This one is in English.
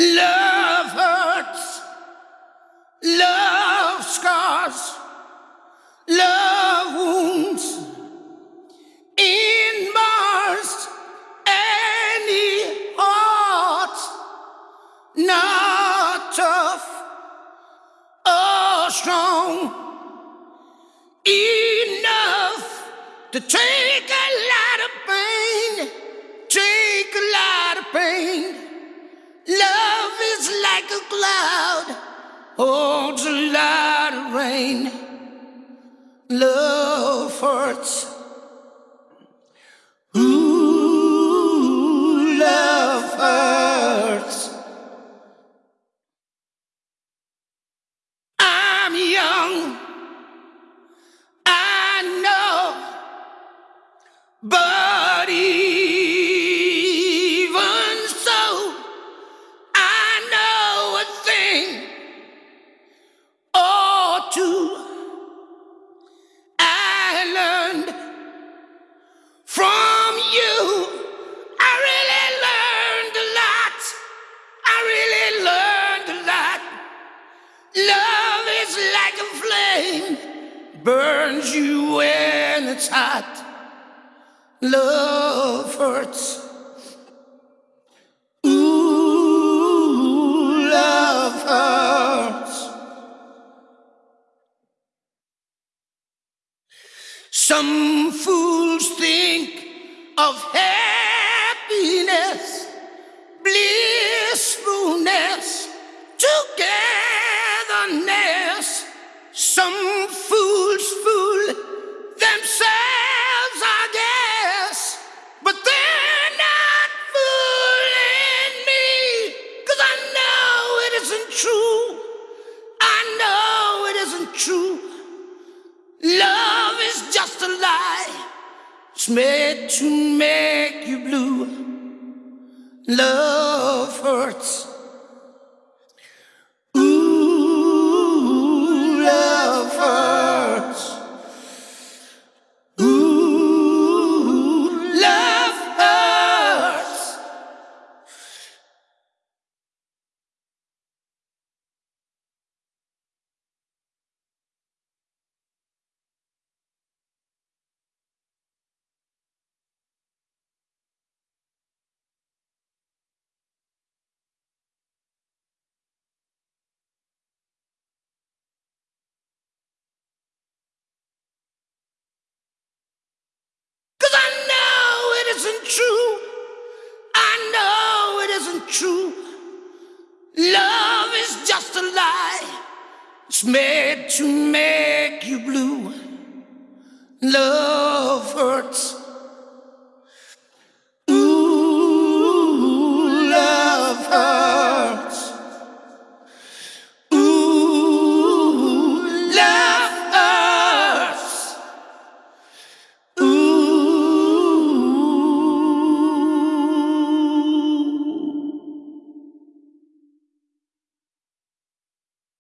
Love hurts. Love scars. Love wounds. In Mars, any heart. Not tough or strong. Enough to take a lot of pain. Take a lot of pain. A lot of rain. Love hurts. Ooh, love hurts. I'm young, I know, but even so, I know a thing burns you when it's hot. Love hurts. Ooh, love hurts. Some fools think of happiness, true. Love is just a lie. It's made to make you blue. Love hurts. true. Love is just a lie. It's made to make you blue. Love hurts.